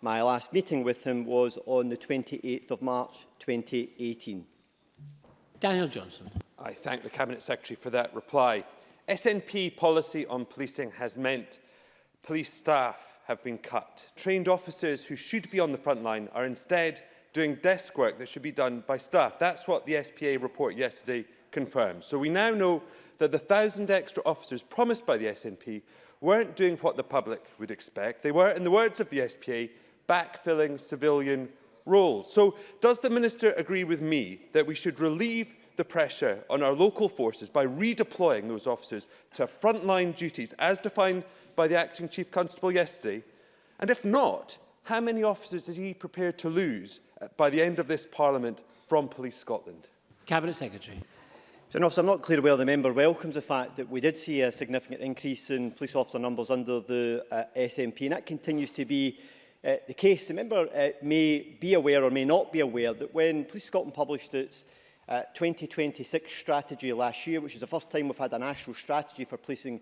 My last meeting with him was on the 28th of March 2018. Daniel Johnson. I thank the Cabinet Secretary for that reply. SNP policy on policing has meant police staff have been cut. Trained officers who should be on the front line are instead doing desk work that should be done by staff. That's what the SPA report yesterday confirmed. So we now know that the 1,000 extra officers promised by the SNP weren't doing what the public would expect. They were, in the words of the SPA, backfilling civilian roles. So does the Minister agree with me that we should relieve the pressure on our local forces by redeploying those officers to frontline duties as defined by the acting chief constable yesterday? And if not, how many officers is he prepared to lose by the end of this parliament from Police Scotland? Cabinet Secretary. So, no, so I'm not clear whether the member welcomes the fact that we did see a significant increase in police officer numbers under the uh, SNP, and that continues to be uh, the case, the member uh, may be aware or may not be aware that when Police Scotland published its uh, 2026 strategy last year, which is the first time we've had a national strategy for policing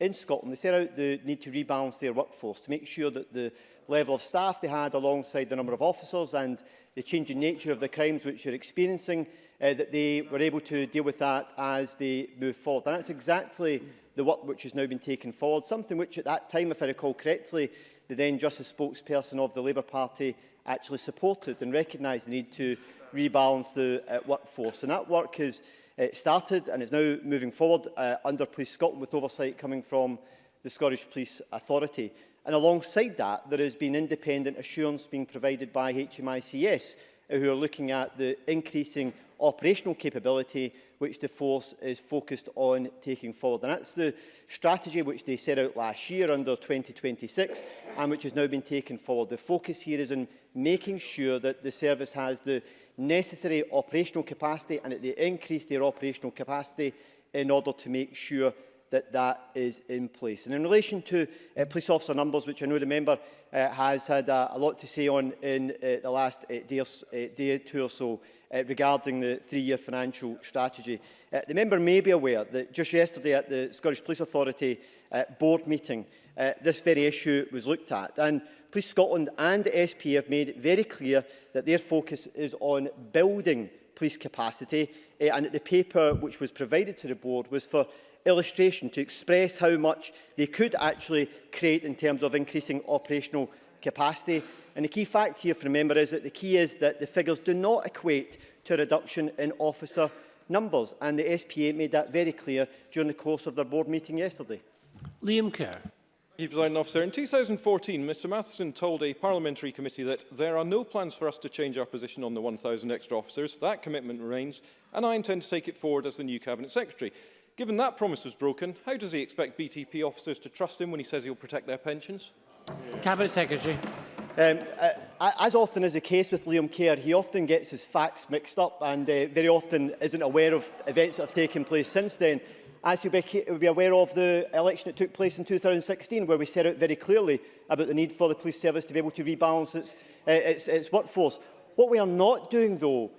in Scotland, they set out the need to rebalance their workforce to make sure that the level of staff they had alongside the number of officers and the changing nature of the crimes which they're experiencing, uh, that they were able to deal with that as they move forward. And that's exactly the work which has now been taken forward, something which at that time, if I recall correctly, the then Justice spokesperson of the Labour Party actually supported and recognised the need to rebalance the uh, workforce. And that work has uh, started and is now moving forward uh, under Police Scotland with oversight coming from the Scottish Police Authority. And alongside that, there has been independent assurance being provided by HMICS who are looking at the increasing operational capability which the force is focused on taking forward. And that's the strategy which they set out last year under 2026 and which has now been taken forward. The focus here is on making sure that the service has the necessary operational capacity and that they increase their operational capacity in order to make sure that that is in place. And in relation to uh, police officer numbers, which I know the member uh, has had uh, a lot to say on in uh, the last uh, day, or, uh, day or two or so uh, regarding the three-year financial strategy, uh, the member may be aware that just yesterday at the Scottish Police Authority uh, board meeting, uh, this very issue was looked at. And Police Scotland and the SP have made it very clear that their focus is on building police capacity uh, and the paper which was provided to the board was for illustration to express how much they could actually create in terms of increasing operational capacity. And the key fact here for Remember is that the key is that the figures do not equate to a reduction in officer numbers. And the SPA made that very clear during the course of their board meeting yesterday. Liam Kerr. President Officer, in 2014, Mr Matheson told a parliamentary committee that there are no plans for us to change our position on the 1,000 extra officers. That commitment remains, and I intend to take it forward as the new Cabinet Secretary. Given that promise was broken, how does he expect BTP officers to trust him when he says he'll protect their pensions? Cabinet Secretary. Um, uh, as often is the case with Liam Kerr, he often gets his facts mixed up and uh, very often isn't aware of events that have taken place since then. As you be, be aware of the election that took place in 2016, where we set out very clearly about the need for the police service to be able to rebalance its, uh, its, its workforce. What we are not doing, though,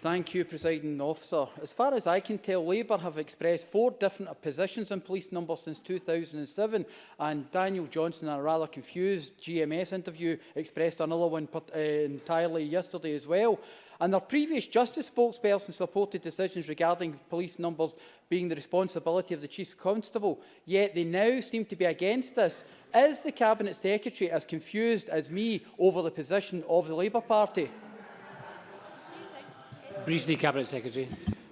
Thank you, Presiding Officer. As far as I can tell, Labour have expressed four different positions on police numbers since 2007, and Daniel Johnson, in a rather confused GMS interview, expressed another one uh, entirely yesterday as well. And their previous justice spokesperson supported decisions regarding police numbers being the responsibility of the Chief Constable, yet they now seem to be against this. Is the Cabinet Secretary as confused as me over the position of the Labour Party? Briefly, Cabinet Secretary.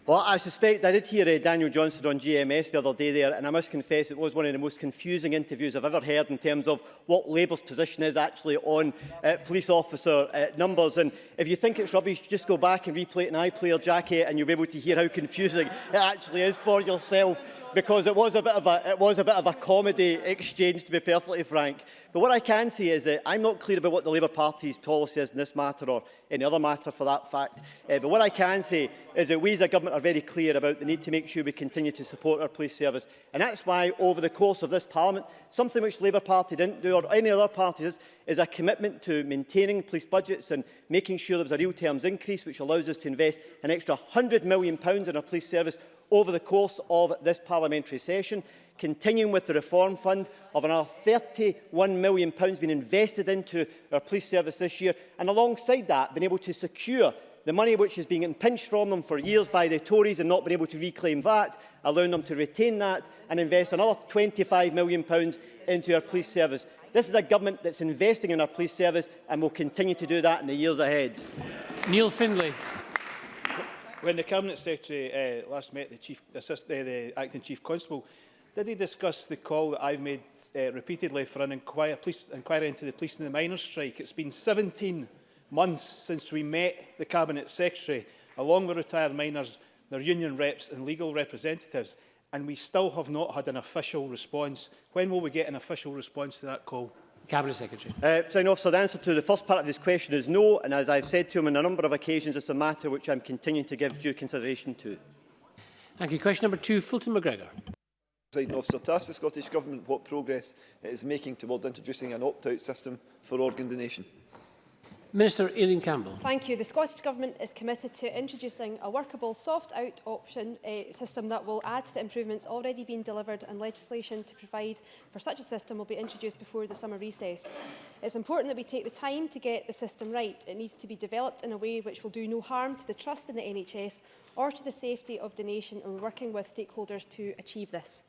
Well, I suspect I did hear uh, Daniel Johnson on GMS the other day there, and I must confess it was one of the most confusing interviews I've ever heard in terms of what Labour's position is actually on uh, police officer uh, numbers. And if you think it's rubbish, just go back and replay it in iPlayer, Jackie, and you'll be able to hear how confusing it actually is for yourself because it was a bit of a it was a bit of a comedy exchange to be perfectly frank but what I can say is that I'm not clear about what the Labour Party's policy is in this matter or any other matter for that fact uh, but what I can say is that we as a government are very clear about the need to make sure we continue to support our police service and that's why over the course of this parliament something which the Labour Party didn't do or any other parties is a commitment to maintaining police budgets and making sure there's a real terms increase which allows us to invest an extra 100 million pounds in our police service over the course of this parliamentary session, continuing with the Reform Fund of another £31 million being invested into our police service this year, and alongside that, been able to secure the money which has been pinched from them for years by the Tories and not been able to reclaim that, allowing them to retain that and invest another £25 million into our police service. This is a government that's investing in our police service and will continue to do that in the years ahead. Neil Findlay. When the Cabinet Secretary uh, last met the, Chief Assist, uh, the Acting Chief Constable, did he discuss the call that I've made uh, repeatedly for an inquiry, police, inquiry into the police and the miners' strike? It's been 17 months since we met the Cabinet Secretary, along with retired miners, their union reps and legal representatives, and we still have not had an official response. When will we get an official response to that call? Cabinet Secretary. Uh, President so the answer to the first part of this question is no, and as I've said to him on a number of occasions, it's a matter which I'm continuing to give due consideration to. Thank you. Question number two, Fulton McGregor. Officer, to ask the Scottish Government what progress it is making towards introducing an opt-out system for organ donation. Minister Aileen Campbell. Thank you. The Scottish Government is committed to introducing a workable soft-out option uh, system that will add to the improvements already being delivered and legislation to provide for such a system will be introduced before the summer recess. It's important that we take the time to get the system right. It needs to be developed in a way which will do no harm to the trust in the NHS or to the safety of donation. and we're working with stakeholders to achieve this.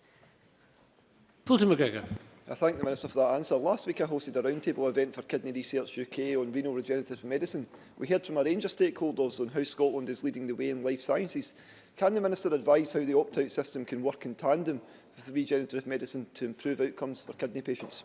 Fulton McGregor. I thank the Minister for that answer. Last week I hosted a roundtable event for Kidney Research UK on renal regenerative medicine. We heard from a range of stakeholders on how Scotland is leading the way in life sciences. Can the Minister advise how the opt-out system can work in tandem with regenerative medicine to improve outcomes for kidney patients?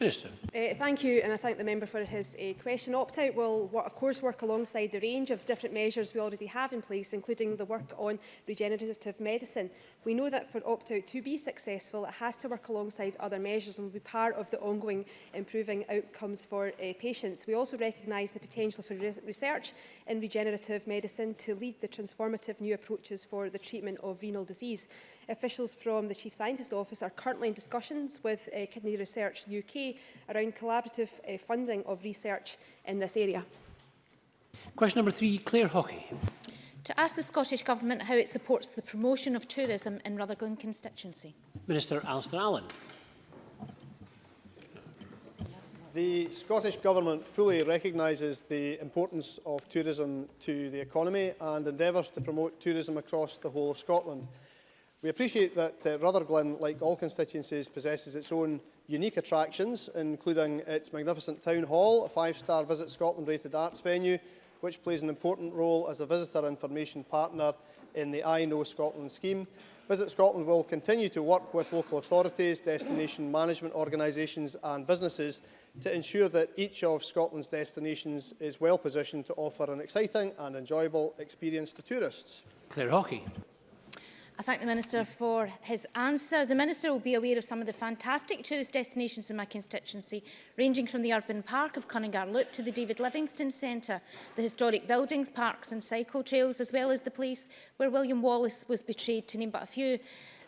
Minister. Uh, thank you and I thank the member for his uh, question. Opt-out will work, of course work alongside the range of different measures we already have in place including the work on regenerative medicine. We know that for opt-out to be successful, it has to work alongside other measures and will be part of the ongoing improving outcomes for uh, patients. We also recognise the potential for re research in regenerative medicine to lead the transformative new approaches for the treatment of renal disease. Officials from the Chief Scientist Office are currently in discussions with uh, Kidney Research UK around collaborative uh, funding of research in this area. Question number three, Claire Hockey to ask the Scottish Government how it supports the promotion of tourism in Rutherglen constituency. Minister Alistair Allen. The Scottish Government fully recognises the importance of tourism to the economy and endeavours to promote tourism across the whole of Scotland. We appreciate that uh, Rutherglen, like all constituencies, possesses its own unique attractions, including its magnificent town hall, a five-star Visit Scotland rated arts venue, which plays an important role as a visitor information partner in the I Know Scotland scheme. Visit Scotland will continue to work with local authorities, destination management organisations and businesses to ensure that each of Scotland's destinations is well positioned to offer an exciting and enjoyable experience to tourists. Claire Hockey. I thank the Minister for his answer. The Minister will be aware of some of the fantastic tourist destinations in my constituency, ranging from the urban park of Cunningar Loop to the David Livingstone Centre, the historic buildings, parks and cycle trails, as well as the place where William Wallace was betrayed, to name but a few.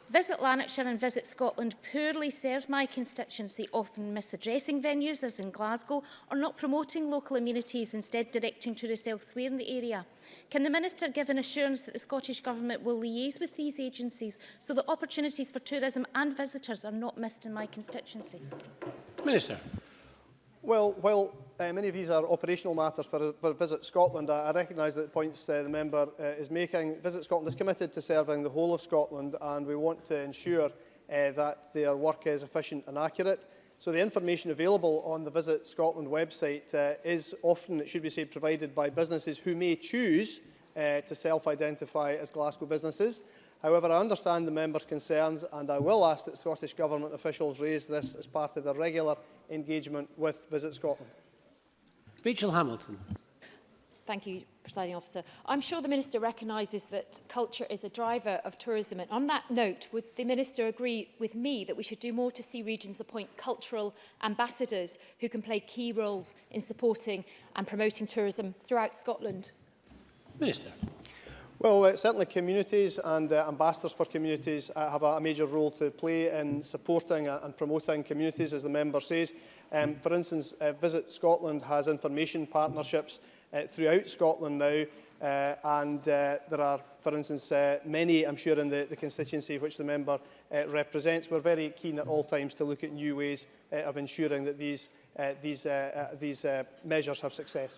Visit Lanarkshire and Visit Scotland poorly serve my constituency, often misaddressing venues as in Glasgow or not promoting local amenities, instead directing tourists elsewhere in the area. Can the Minister give an assurance that the Scottish Government will liaise with these agencies so that opportunities for tourism and visitors are not missed in my constituency? Minister. Well, while Uh, many of these are operational matters for, for Visit Scotland. I, I recognise that the points uh, the member uh, is making. Visit Scotland is committed to serving the whole of Scotland and we want to ensure uh, that their work is efficient and accurate. So the information available on the Visit Scotland website uh, is often, it should be said, provided by businesses who may choose uh, to self-identify as Glasgow businesses. However, I understand the member's concerns and I will ask that Scottish Government officials raise this as part of their regular engagement with Visit Scotland. Rachel Hamilton. Thank you, Presiding Officer. I'm sure the Minister recognises that culture is a driver of tourism. And on that note, would the Minister agree with me that we should do more to see regions appoint cultural ambassadors who can play key roles in supporting and promoting tourism throughout Scotland? Minister. Well, uh, certainly communities and uh, ambassadors for communities uh, have a, a major role to play in supporting uh, and promoting communities, as the member says. Um, for instance, uh, Visit Scotland has information partnerships uh, throughout Scotland now, uh, and uh, there are, for instance, uh, many, I'm sure, in the, the constituency which the member uh, represents. We're very keen at all times to look at new ways uh, of ensuring that these, uh, these, uh, uh, these uh, measures have success.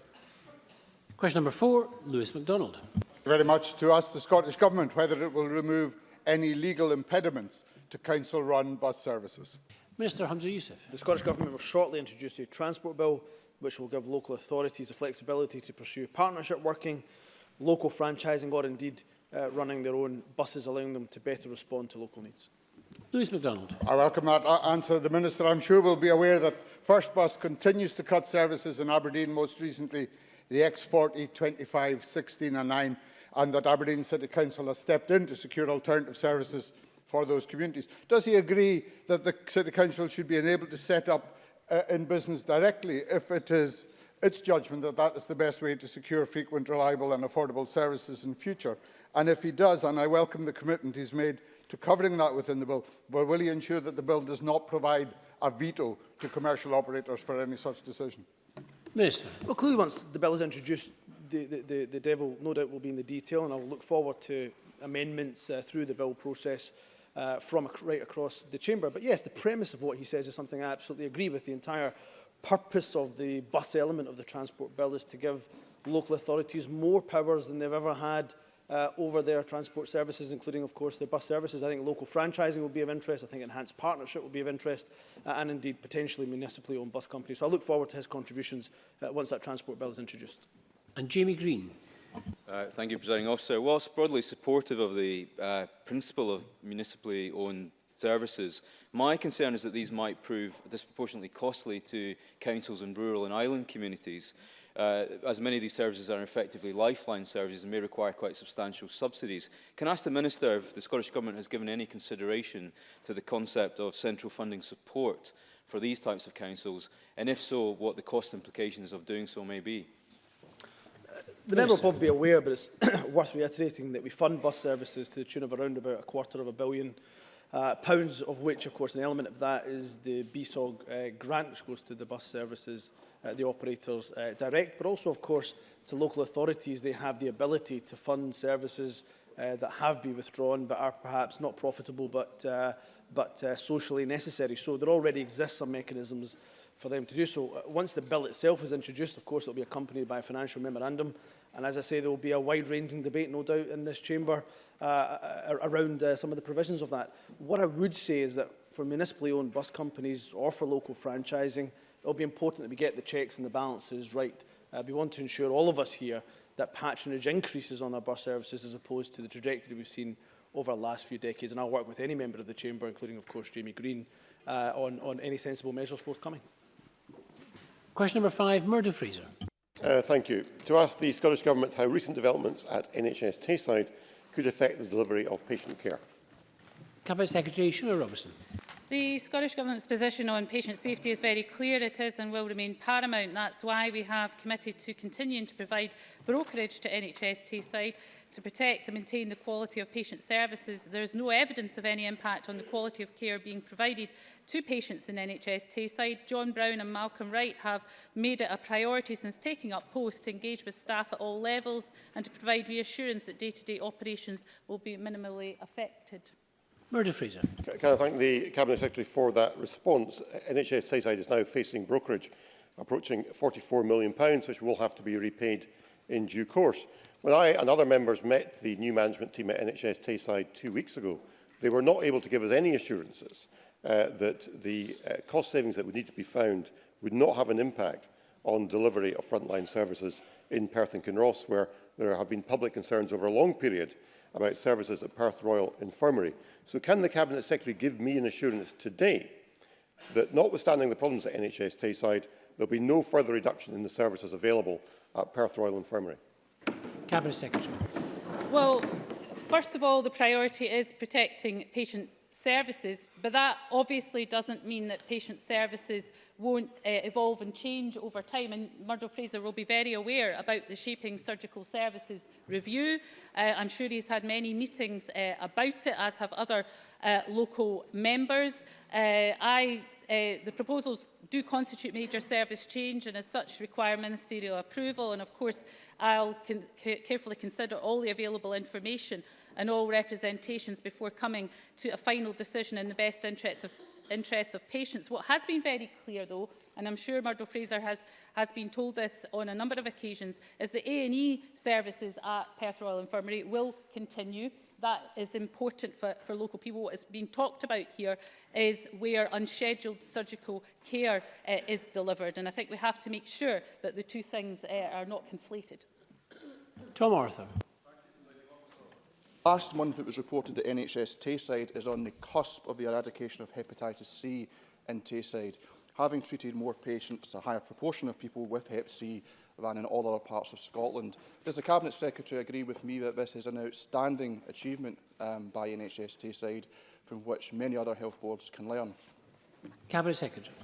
Question number four, Lewis MacDonald. very much to ask the Scottish Government whether it will remove any legal impediments to council-run bus services. Minister Hamza Youssef. The Scottish Government will shortly introduce a transport bill which will give local authorities the flexibility to pursue partnership working, local franchising or indeed uh, running their own buses, allowing them to better respond to local needs. Lewis MacDonald. I welcome that uh, answer. The Minister, I'm sure, will be aware that First Bus continues to cut services in Aberdeen, most recently the X40, 25, 16 and 9, and that Aberdeen City Council has stepped in to secure alternative services for those communities. Does he agree that the City Council should be enabled to set up uh, in business directly if it is its judgment that that is the best way to secure frequent, reliable and affordable services in future? And if he does, and I welcome the commitment he's made to covering that within the bill, but will he ensure that the bill does not provide a veto to commercial operators for any such decision? Minister. Well, clearly once the bill is introduced, the, the, the devil, no doubt, will be in the detail, and I'll look forward to amendments uh, through the bill process uh, from ac right across the chamber. But yes, the premise of what he says is something I absolutely agree with. The entire purpose of the bus element of the transport bill is to give local authorities more powers than they've ever had uh, over their transport services, including, of course, their bus services. I think local franchising will be of interest. I think enhanced partnership will be of interest, uh, and indeed potentially municipally owned bus companies. So I look forward to his contributions uh, once that transport bill is introduced. and Jamie Green. Uh, thank you, Presiding Officer. Whilst broadly supportive of the uh, principle of municipally owned services, my concern is that these might prove disproportionately costly to councils in rural and island communities, uh, as many of these services are effectively lifeline services and may require quite substantial subsidies. Can I ask the Minister if the Scottish Government has given any consideration to the concept of central funding support for these types of councils, and if so, what the cost implications of doing so may be? The member will probably be aware, but it's worth reiterating that we fund bus services to the tune of around about a quarter of a billion uh, pounds, of which, of course, an element of that is the BSOG uh, grant, which goes to the bus services, uh, the operators uh, direct, but also, of course, to local authorities, they have the ability to fund services uh, that have been withdrawn but are perhaps not profitable but, uh, but uh, socially necessary. So there already exists some mechanisms uh, for them to do so. Uh, once the bill itself is introduced, of course, it will be accompanied by a financial memorandum. And as I say, there will be a wide-ranging debate, no doubt, in this chamber uh, uh around uh, some of the provisions of that. What I would say is that for municipally owned bus companies or for local franchising, it will be important that we get the checks and the balances right. Uh, we want to ensure, all of us here, that patronage increases on our bus services as opposed to the trajectory we've seen over the last few decades. And I'll work with any member of the Chamber, including, of course, Jamie Green, uh, on, on any sensible measures forthcoming. Question number five, Murdo Fraser. Uh, thank you. To ask the Scottish Government how recent developments at NHS Tayside could affect the delivery of patient care. Cabinet Secretary Shula Robertson. The Scottish Government's position on patient safety is very clear. It is and will remain paramount. That's why we have committed to continuing to provide brokerage to NHS Tayside to protect and maintain the quality of patient services, there is no evidence of any impact on the quality of care being provided to patients in NHS Tayside. John Brown and Malcolm Wright have made it a priority since taking up post to engage with staff at all levels and to provide reassurance that day-to-day -day operations will be minimally affected. Murder Fraser. Can, I thank the Cabinet Secretary for that response? NHS Tayside is now facing brokerage approaching £44 million, which will have to be repaid in due course. When I and other members met the new management team at NHS Tayside two weeks ago, they were not able to give us any assurances uh, that the uh, cost savings that would need to be found would not have an impact on delivery of frontline services in Perth and Kinross, where there have been public concerns over a long period about services at Perth Royal Infirmary. So can the Cabinet Secretary give me an assurance today that notwithstanding the problems at NHS Tayside, there'll be no further reduction in the services available at Perth Royal Infirmary? Cabinet Secretary. Well, first of all, the priority is protecting patient services, but that obviously doesn't mean that patient services won't uh, evolve and change over time. And Murdo Fraser will be very aware about the Shaping Surgical Services Review. Uh, I'm sure he's had many meetings uh, about it, as have other uh, local members. Uh, I Uh, the proposals do constitute major service change and as such require ministerial approval and of course I'll con carefully consider all the available information and all representations before coming to a final decision in the best interests of, interests of patients. What has been very clear though, and I'm sure Murdo Fraser has, has been told this on a number of occasions, is that A&E services at Perth Royal Infirmary will continue that is important for, for local people. What is being talked about here is where unscheduled surgical care uh, is delivered. And I think we have to make sure that the two things uh, are not conflated. Tom Arthur. Last month it was reported that NHS Tayside is on the cusp of the eradication of hepatitis C in Tayside. Having treated more patients, a higher proportion of people with hep C than in all other parts of Scotland. Does the Cabinet Secretary agree with me that this is an outstanding achievement um, by NHS Tayside from which many other health boards can learn? Cabinet Secretary.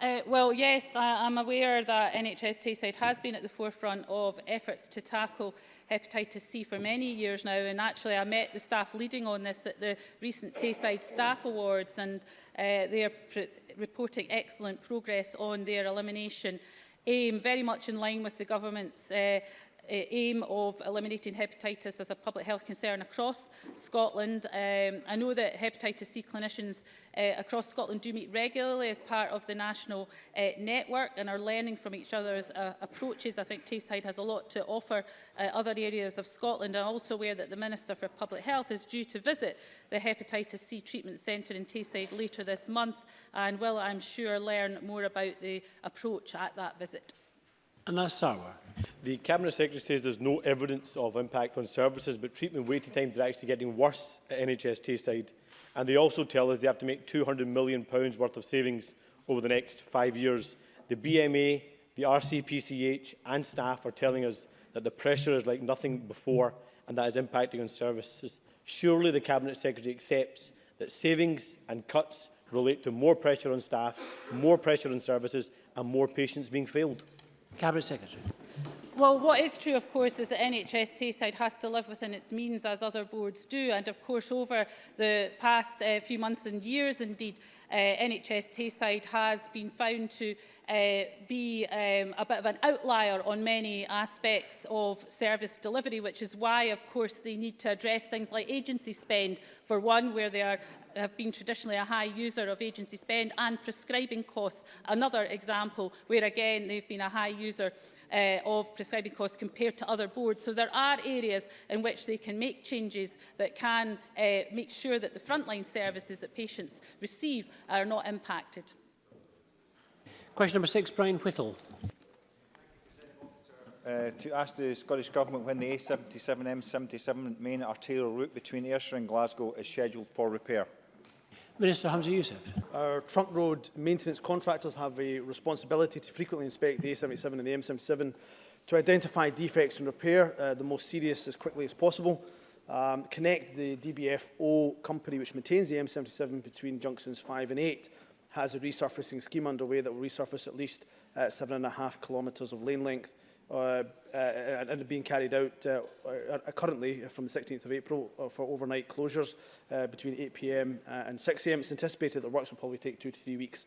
Uh, well, yes, I, I'm aware that NHS Tayside has been at the forefront of efforts to tackle hepatitis C for many years now and actually I met the staff leading on this at the recent Tayside Staff Awards and uh, they are reporting excellent progress on their elimination aim, very much in line with the government's uh, aim of eliminating hepatitis as a public health concern across Scotland. Um, I know that hepatitis C clinicians uh, across Scotland do meet regularly as part of the national uh, network and are learning from each other's uh, approaches. I think Tayside has a lot to offer uh, other areas of Scotland. I'm also aware that the Minister for Public Health is due to visit the Hepatitis C Treatment Centre in Tayside later this month and will, I'm sure, learn more about the approach at that visit. And that's our. The Cabinet Secretary says there's no evidence of impact on services, but treatment waiting times are actually getting worse at NHS Tayside. And they also tell us they have to make £200 million worth of savings over the next five years. The BMA, the RCPCH and staff are telling us that the pressure is like nothing before and that is impacting on services. Surely the Cabinet Secretary accepts that savings and cuts relate to more pressure on staff, more pressure on services and more patients being failed. Cabinet Secretary. Well, what is true, of course, is that NHS Tayside has to live within its means, as other boards do. And, of course, over the past uh, few months and years, indeed, uh, NHS Tayside has been found to uh, be um, a bit of an outlier on many aspects of service delivery, which is why, of course, they need to address things like agency spend, for one, where they are, have been traditionally a high user of agency spend, and prescribing costs, another example where, again, they've been a high user uh, of prescribing costs compared to other boards. So there are areas in which they can make changes that can uh, make sure that the frontline services that patients receive are not impacted. Question number six, Brian Whittle. Uh, to ask the Scottish Government when the A77 M77 main arterial route between Ayrshire and Glasgow is scheduled for repair. Minister Hamza Youssef. Our trunk road maintenance contractors have a responsibility to frequently inspect the A77 and the M77 to identify defects and repair uh, the most serious as quickly as possible. Um, connect the DBFO company which maintains the M77 between junctions 5 and 8 has a resurfacing scheme underway that will resurface at least uh, seven and a half kilometres of lane length uh, uh, and being carried out uh, uh currently from the 16th of April uh, for overnight closures uh, between 8pm and 6am. It's anticipated that works will probably take two to three weeks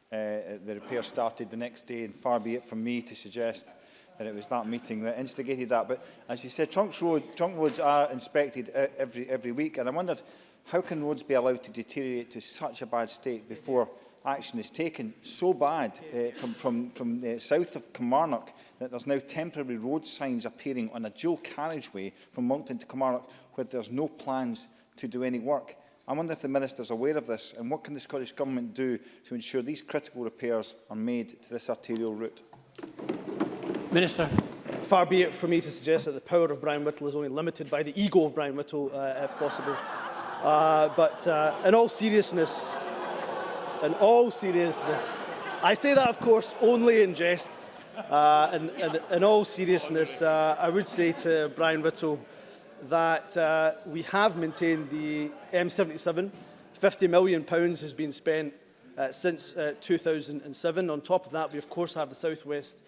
uh, the repair started the next day, and far be it from me to suggest that it was that meeting that instigated that. But as you said, trunks road, trunk roads are inspected uh, every, every week, and I wondered how can roads be allowed to deteriorate to such a bad state before action is taken so bad uh, from, from, from the uh, south of Kilmarnock that there's now temporary road signs appearing on a dual carriageway from Moncton to Kilmarnock where there's no plans to do any work. I wonder if the Minister is aware of this and what can the Scottish Government do to ensure these critical repairs are made to this arterial route? Minister. Far be it for me to suggest that the power of Brian Whittle is only limited by the ego of Brian Whittle, uh, if possible. Uh, but uh, in all seriousness, in all seriousness. I say that, of course, only in jest. Uh, in, in, in all seriousness, uh, I would say to Brian Whittle that uh, we have maintained the M77. £50 million pounds has been spent uh, since uh, 2007. On top of that, we of course have the Southwest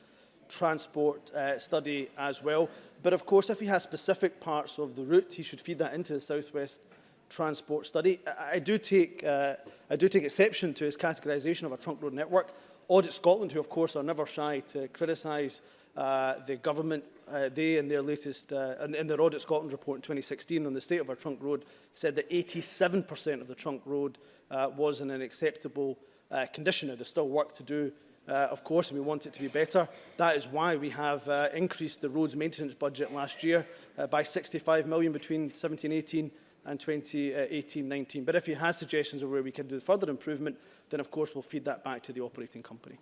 Transport uh, Study as well. But of course, if he has specific parts of the route, he should feed that into the Southwest transport study. I, I do take, uh, I do take exception to his categorisation of a trunk road network. Audit Scotland, who of course are never shy to criticise uh, the government, uh, they in their latest, uh, in, in their Audit Scotland report in 2016 on the state of our trunk road, said that 87% of the trunk road uh, was in an acceptable uh, condition. Now, there's still work to do, uh, of course, and we want it to be better. That is why we have uh, increased the roads maintenance budget last year uh, by 65 million between 17 18 and 2018-19. But if he has suggestions of where we can do further improvement, then of course we'll feed that back to the operating company.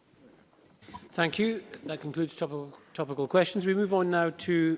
Thank you. That concludes topical, topical questions. We move on now to